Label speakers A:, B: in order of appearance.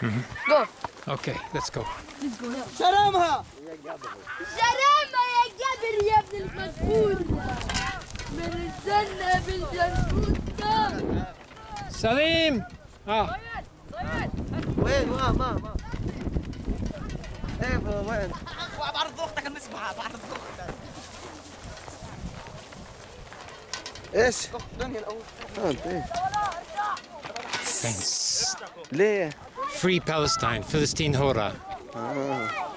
A: Go.
B: Okay, let's go.
C: شرمها
A: سلامة يا جابر يا ابن المسؤول من الجنة بالجنة
B: Salim! Ah,
C: وين ما ما ما إيه وين بعرض أختك المسبحة بعرض أختك إيش؟ دنيا الأول آه أنت إيه
B: thanks.
C: ليه؟
B: Free Palestine, Philistine Hora.
C: Ah.